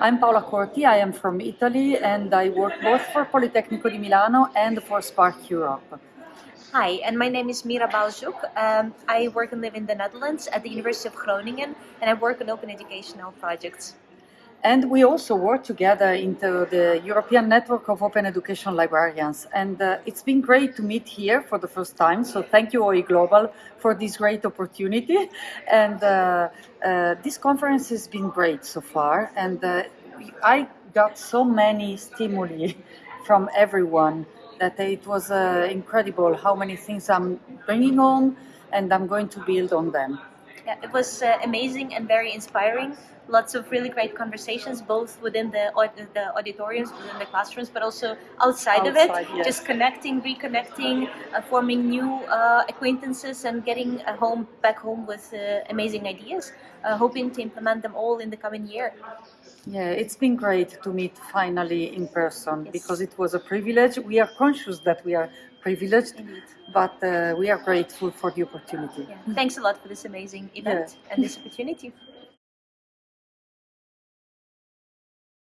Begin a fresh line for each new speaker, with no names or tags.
I'm Paola Corti, I am from Italy and I work both for Politecnico di Milano and for SPARC Europe.
Hi, and my name is Mira Buist-Zhuk. Um, I work and live in the Netherlands at the University of Groningen and I work on open educational projects.
And we also work together into the European Network of Open Education Librarians. And uh, it's been great to meet here for the first time. So thank you, OE Global, for this great opportunity. And uh, uh, this conference has been great so far. And uh, I got so many stimuli from everyone that it was uh, incredible how many things I'm bringing on and I'm going to build on them.
Yeah, it was uh, amazing and very inspiring. Lots of really great conversations, both within the the auditoriums, within the classrooms, but also outside, of it.
yes.
Just connecting, reconnecting, uh, forming new uh, acquaintances, and getting a home back home with uh, amazing ideas. Uh, hoping to implement them all in the coming year.
Yeah, it's been great to meet finally in person
Yes.
because it was a privilege. We are conscious that we are privileged,
Indeed.
but uh, we are grateful for the opportunity.
Yeah. Thanks a lot for this amazing event and this opportunity.